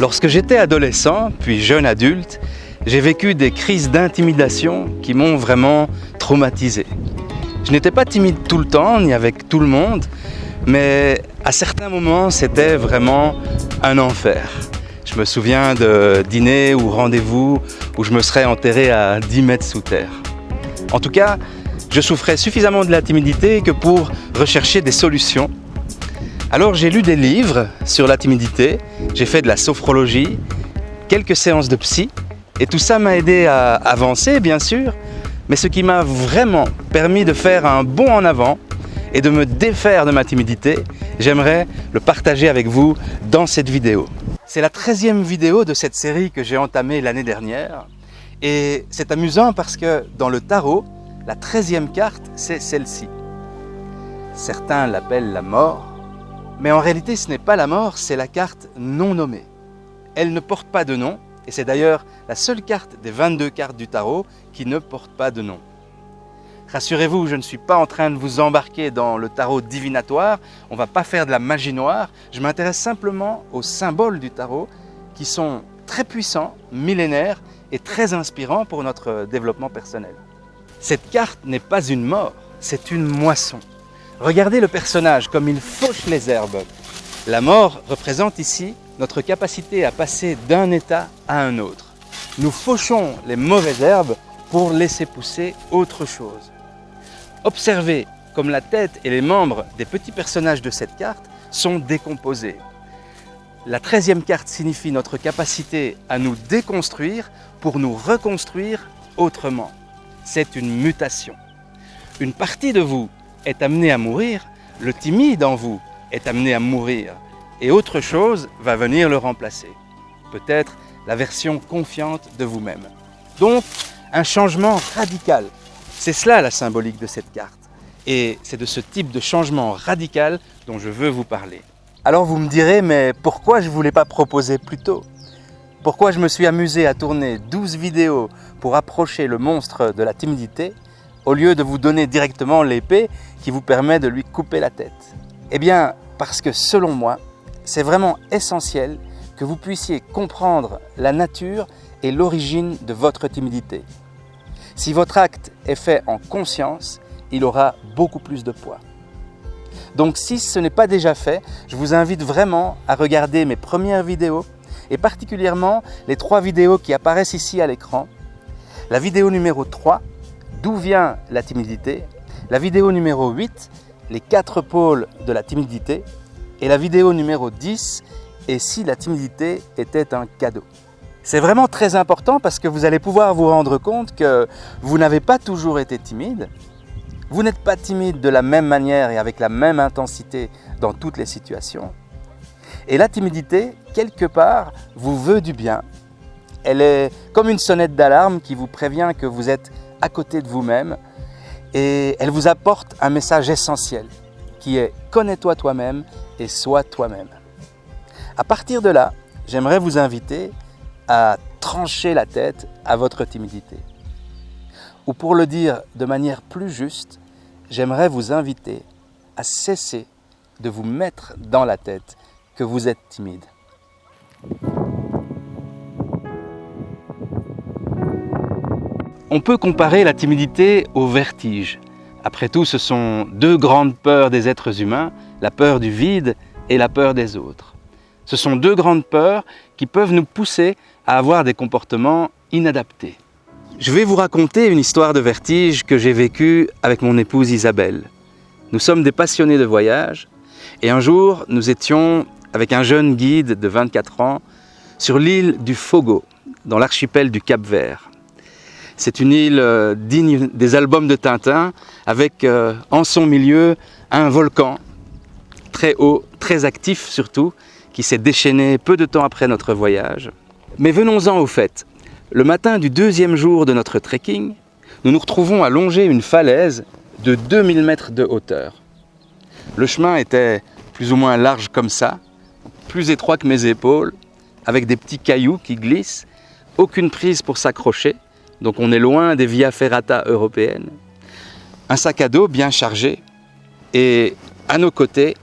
Lorsque j'étais adolescent, puis jeune adulte, j'ai vécu des crises d'intimidation qui m'ont vraiment traumatisé. Je n'étais pas timide tout le temps, ni avec tout le monde, mais à certains moments, c'était vraiment un enfer. Je me souviens de dîners ou rendez-vous où je me serais enterré à 10 mètres sous terre. En tout cas, je souffrais suffisamment de la timidité que pour rechercher des solutions. Alors j'ai lu des livres sur la timidité, j'ai fait de la sophrologie, quelques séances de psy, et tout ça m'a aidé à avancer, bien sûr, mais ce qui m'a vraiment permis de faire un bond en avant et de me défaire de ma timidité, j'aimerais le partager avec vous dans cette vidéo. C'est la 13e vidéo de cette série que j'ai entamée l'année dernière. Et c'est amusant parce que dans le tarot, la 13e carte, c'est celle-ci. Certains l'appellent la mort, mais en réalité ce n'est pas la mort, c'est la carte non nommée. Elle ne porte pas de nom, et c'est d'ailleurs la seule carte des 22 cartes du tarot qui ne porte pas de nom. Rassurez-vous, je ne suis pas en train de vous embarquer dans le tarot divinatoire, on ne va pas faire de la magie noire, je m'intéresse simplement aux symboles du tarot qui sont très puissants, millénaires et très inspirants pour notre développement personnel. Cette carte n'est pas une mort, c'est une moisson. Regardez le personnage comme il fauche les herbes. La mort représente ici notre capacité à passer d'un état à un autre. Nous fauchons les mauvaises herbes pour laisser pousser autre chose. Observez comme la tête et les membres des petits personnages de cette carte sont décomposés. La treizième carte signifie notre capacité à nous déconstruire pour nous reconstruire autrement. C'est une mutation. Une partie de vous est amenée à mourir, le timide en vous est amené à mourir et autre chose va venir le remplacer. Peut-être la version confiante de vous-même. Donc, un changement radical c'est cela la symbolique de cette carte. Et c'est de ce type de changement radical dont je veux vous parler. Alors vous me direz, mais pourquoi je ne voulais pas proposer plus tôt? Pourquoi je me suis amusé à tourner 12 vidéos pour approcher le monstre de la timidité? Au lieu de vous donner directement l'épée qui vous permet de lui couper la tête Eh bien, parce que selon moi, c'est vraiment essentiel que vous puissiez comprendre la nature et l'origine de votre timidité. Si votre acte est fait en conscience, il aura beaucoup plus de poids. Donc si ce n'est pas déjà fait, je vous invite vraiment à regarder mes premières vidéos et particulièrement les trois vidéos qui apparaissent ici à l'écran. La vidéo numéro 3, D'où vient la timidité? La vidéo numéro 8, Les quatre pôles de la timidité et la vidéo numéro 10, Et si la timidité était un cadeau? C'est vraiment très important parce que vous allez pouvoir vous rendre compte que vous n'avez pas toujours été timide. Vous n'êtes pas timide de la même manière et avec la même intensité dans toutes les situations. Et la timidité, quelque part, vous veut du bien. Elle est comme une sonnette d'alarme qui vous prévient que vous êtes à côté de vous-même et elle vous apporte un message essentiel qui est connais-toi toi-même et sois toi-même. À partir de là, j'aimerais vous inviter à trancher la tête à votre timidité. Ou pour le dire de manière plus juste, j'aimerais vous inviter à cesser de vous mettre dans la tête que vous êtes timide. On peut comparer la timidité au vertige. Après tout, ce sont deux grandes peurs des êtres humains, la peur du vide et la peur des autres. Ce sont deux grandes peurs qui peuvent nous pousser à avoir des comportements inadaptés. Je vais vous raconter une histoire de vertige que j'ai vécue avec mon épouse Isabelle. Nous sommes des passionnés de voyage et un jour nous étions avec un jeune guide de 24 ans sur l'île du Fogo, dans l'archipel du Cap Vert. C'est une île euh, digne des albums de Tintin avec euh, en son milieu un volcan très haut, très actif surtout, qui s'est déchaîné peu de temps après notre voyage. Mais venons-en au fait. Le matin du deuxième jour de notre trekking, nous nous retrouvons à longer une falaise de 2000 mètres de hauteur. Le chemin était plus ou moins large comme ça, plus étroit que mes épaules, avec des petits cailloux qui glissent, aucune prise pour s'accrocher, donc on est loin des via ferrata européennes. Un sac à dos bien chargé, et à nos côtés,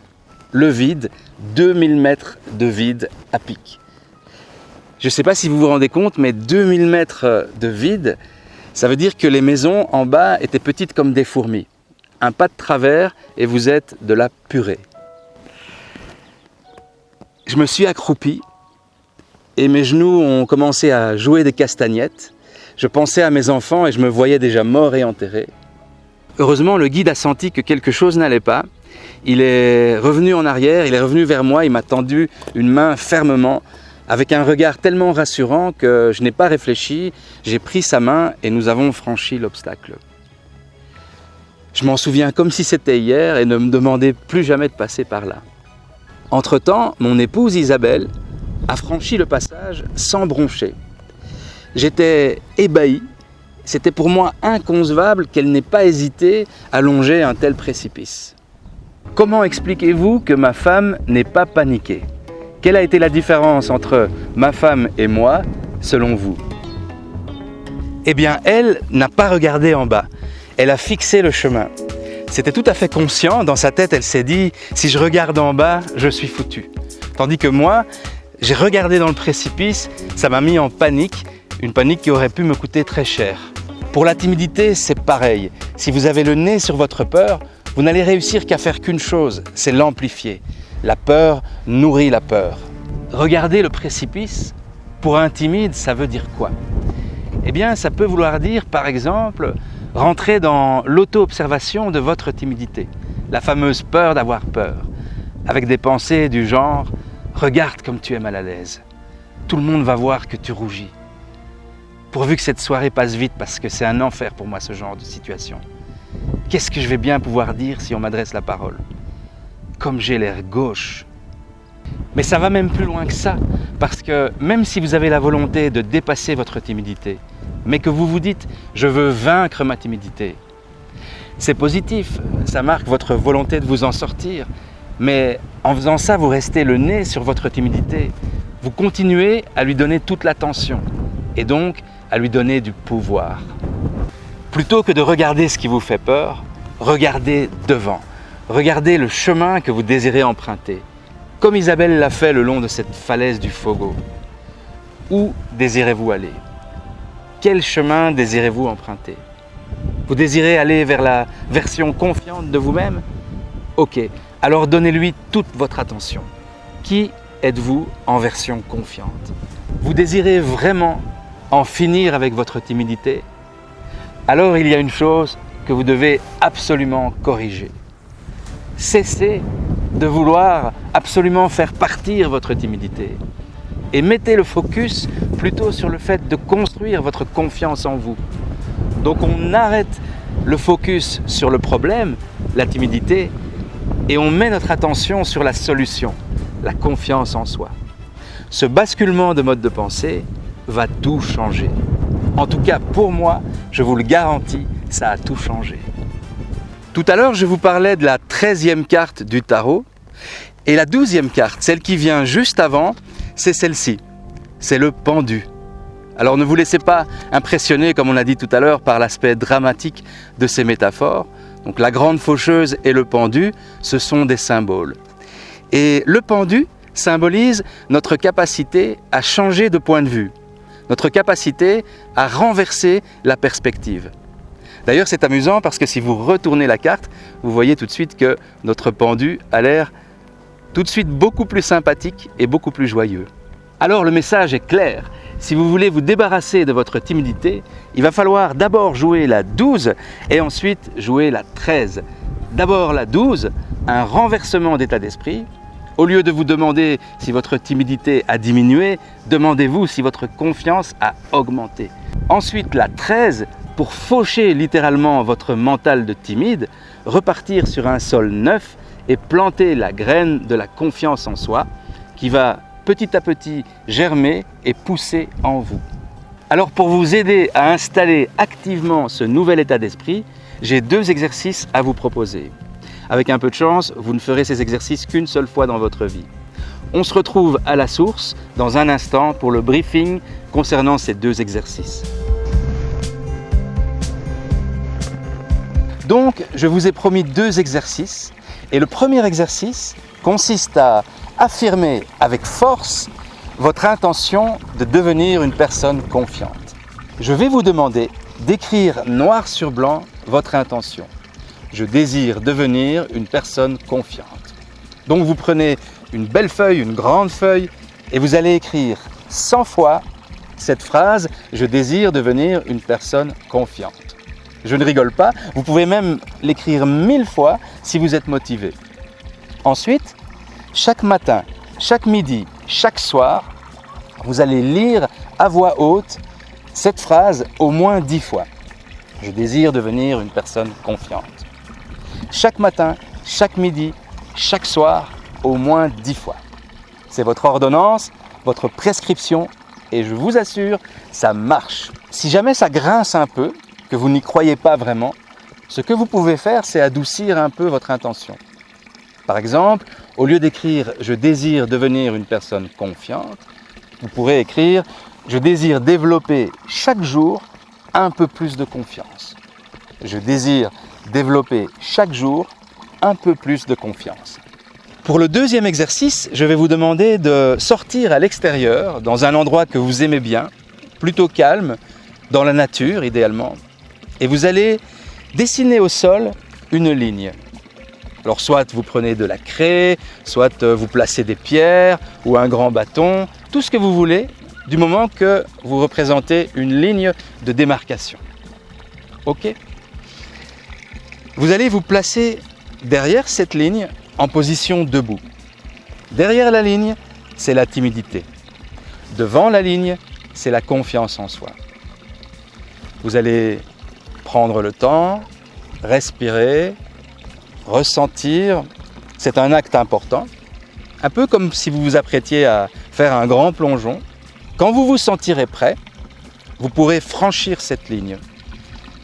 le vide, 2000 mètres de vide à pic. Je ne sais pas si vous vous rendez compte, mais 2000 mètres de vide, ça veut dire que les maisons en bas étaient petites comme des fourmis. Un pas de travers et vous êtes de la purée. Je me suis accroupi et mes genoux ont commencé à jouer des castagnettes. Je pensais à mes enfants et je me voyais déjà mort et enterré. Heureusement, le guide a senti que quelque chose n'allait pas. Il est revenu en arrière, il est revenu vers moi, il m'a tendu une main fermement avec un regard tellement rassurant que je n'ai pas réfléchi, j'ai pris sa main et nous avons franchi l'obstacle. Je m'en souviens comme si c'était hier et ne me demandais plus jamais de passer par là. Entre-temps, mon épouse Isabelle a franchi le passage sans broncher. J'étais ébahi, c'était pour moi inconcevable qu'elle n'ait pas hésité à longer un tel précipice. Comment expliquez-vous que ma femme n'ait pas paniqué? Quelle a été la différence entre ma femme et moi, selon vous? Eh bien, elle n'a pas regardé en bas. Elle a fixé le chemin. C'était tout à fait conscient. Dans sa tête, elle s'est dit, si je regarde en bas, je suis foutu. Tandis que moi, j'ai regardé dans le précipice, ça m'a mis en panique, une panique qui aurait pu me coûter très cher. Pour la timidité, c'est pareil. Si vous avez le nez sur votre peur, vous n'allez réussir qu'à faire qu'une chose, c'est l'amplifier. La peur nourrit la peur. Regarder le précipice, pour un timide, ça veut dire quoi? Eh bien, ça peut vouloir dire, par exemple, rentrer dans l'auto-observation de votre timidité, la fameuse peur d'avoir peur, avec des pensées du genre « regarde comme tu es mal à l'aise, tout le monde va voir que tu rougis ». Pourvu que cette soirée passe vite parce que c'est un enfer pour moi ce genre de situation. Qu'est-ce que je vais bien pouvoir dire si on m'adresse la parole? Comme j'ai l'air gauche. Mais ça va même plus loin que ça, parce que même si vous avez la volonté de dépasser votre timidité, mais que vous vous dites « je veux vaincre ma timidité », c'est positif, ça marque votre volonté de vous en sortir, mais en faisant ça, vous restez le nez sur votre timidité, vous continuez à lui donner toute l'attention, et donc à lui donner du pouvoir. Plutôt que de regarder ce qui vous fait peur, regardez devant. Regardez le chemin que vous désirez emprunter, comme Isabelle l'a fait le long de cette falaise du Fogo. Où désirez-vous aller? Quel chemin désirez-vous emprunter? Vous désirez aller vers la version confiante de vous-même? Ok, alors donnez-lui toute votre attention. Qui êtes-vous en version confiante? Vous désirez vraiment en finir avec votre timidité Alors il y a une chose que vous devez absolument corriger. Cessez de vouloir absolument faire partir votre timidité et mettez le focus plutôt sur le fait de construire votre confiance en vous. Donc on arrête le focus sur le problème, la timidité, et on met notre attention sur la solution, la confiance en soi. Ce basculement de mode de pensée va tout changer. En tout cas, pour moi, je vous le garantis, ça a tout changé. Tout à l'heure, je vous parlais de la 13e carte du tarot. Et la 12e carte, celle qui vient juste avant, c'est celle-ci. C'est le pendu. Alors ne vous laissez pas impressionner, comme on a dit tout à l'heure, par l'aspect dramatique de ces métaphores. Donc la grande faucheuse et le pendu, ce sont des symboles. Et le pendu symbolise notre capacité à changer de point de vue, notre capacité à renverser la perspective. D'ailleurs, c'est amusant parce que si vous retournez la carte, vous voyez tout de suite que notre pendu a l'air tout de suite beaucoup plus sympathique et beaucoup plus joyeux. Alors le message est clair. Si vous voulez vous débarrasser de votre timidité, il va falloir d'abord jouer la 12 et ensuite jouer la 13. D'abord la 12, un renversement d'état d'esprit. Au lieu de vous demander si votre timidité a diminué, demandez-vous si votre confiance a augmenté. Ensuite la 13, pour faucher littéralement votre mental de timide, repartir sur un sol neuf et planter la graine de la confiance en soi qui va petit à petit germer et pousser en vous. Alors pour vous aider à installer activement ce nouvel état d'esprit, j'ai deux exercices à vous proposer. Avec un peu de chance, vous ne ferez ces exercices qu'une seule fois dans votre vie. On se retrouve à la source dans un instant pour le briefing concernant ces deux exercices. Donc, je vous ai promis deux exercices. Et le premier exercice consiste à affirmer avec force votre intention de devenir une personne confiante. Je vais vous demander d'écrire noir sur blanc votre intention. Je désire devenir une personne confiante. Donc vous prenez une belle feuille, une grande feuille, et vous allez écrire 100 fois cette phrase « Je désire devenir une personne confiante ». Je ne rigole pas, vous pouvez même l'écrire mille fois si vous êtes motivé. Ensuite, chaque matin, chaque midi, chaque soir, vous allez lire à voix haute cette phrase au moins dix fois. Je désire devenir une personne confiante. Chaque matin, chaque midi, chaque soir, au moins dix fois. C'est votre ordonnance, votre prescription et je vous assure, ça marche. Si jamais ça grince un peu, que vous n'y croyez pas vraiment, ce que vous pouvez faire, c'est adoucir un peu votre intention. Par exemple, au lieu d'écrire « je désire devenir une personne confiante », vous pourrez écrire « je désire développer chaque jour un peu plus de confiance ». Je désire développer chaque jour un peu plus de confiance. Pour le deuxième exercice, je vais vous demander de sortir à l'extérieur, dans un endroit que vous aimez bien, plutôt calme, dans la nature idéalement, et vous allez dessiner au sol une ligne. Alors soit vous prenez de la craie, soit euh, vous placez des pierres ou un grand bâton, tout ce que vous voulez, du moment que vous représentez une ligne de démarcation. Ok? Vous allez vous placer derrière cette ligne en position debout. Derrière la ligne, c'est la timidité. Devant la ligne, c'est la confiance en soi. Vous allez prendre le temps, respirer, ressentir. C'est un acte important, un peu comme si vous vous apprêtiez à faire un grand plongeon. Quand vous vous sentirez prêt, vous pourrez franchir cette ligne.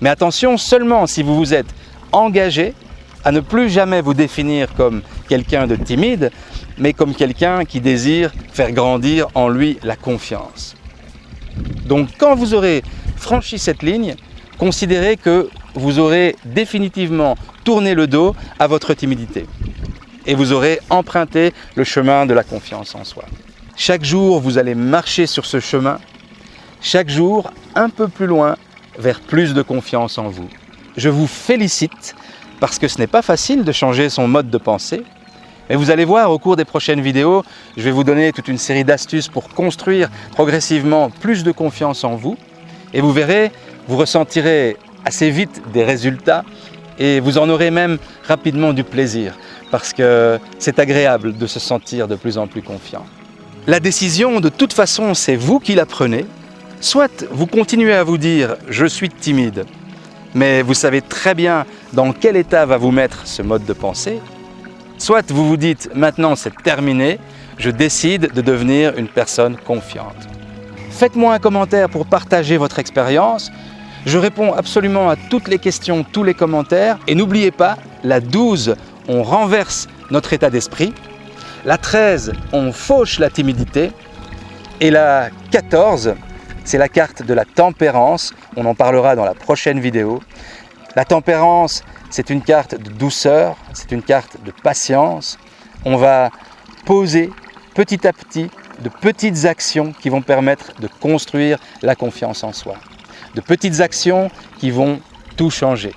Mais attention, seulement si vous vous êtes engagé à ne plus jamais vous définir comme quelqu'un de timide, mais comme quelqu'un qui désire faire grandir en lui la confiance. Donc quand vous aurez franchi cette ligne, considérez que vous aurez définitivement tourné le dos à votre timidité et vous aurez emprunté le chemin de la confiance en soi. Chaque jour, vous allez marcher sur ce chemin, chaque jour un peu plus loin vers plus de confiance en vous. Je vous félicite parce que ce n'est pas facile de changer son mode de pensée. Mais vous allez voir au cours des prochaines vidéos, je vais vous donner toute une série d'astuces pour construire progressivement plus de confiance en vous. Et vous verrez, vous ressentirez assez vite des résultats et vous en aurez même rapidement du plaisir parce que c'est agréable de se sentir de plus en plus confiant. La décision, de toute façon, c'est vous qui la prenez. Soit vous continuez à vous dire « je suis timide », mais vous savez très bien dans quel état va vous mettre ce mode de pensée. Soit vous vous dites « maintenant c'est terminé, je décide de devenir une personne confiante ». Faites-moi un commentaire pour partager votre expérience. Je réponds absolument à toutes les questions, tous les commentaires. Et n'oubliez pas, la 12, on renverse notre état d'esprit. La 13, on fauche la timidité. Et la 14, c'est la carte de la tempérance, on en parlera dans la prochaine vidéo. La tempérance, c'est une carte de douceur, c'est une carte de patience. On va poser petit à petit de petites actions qui vont permettre de construire la confiance en soi. De petites actions qui vont tout changer.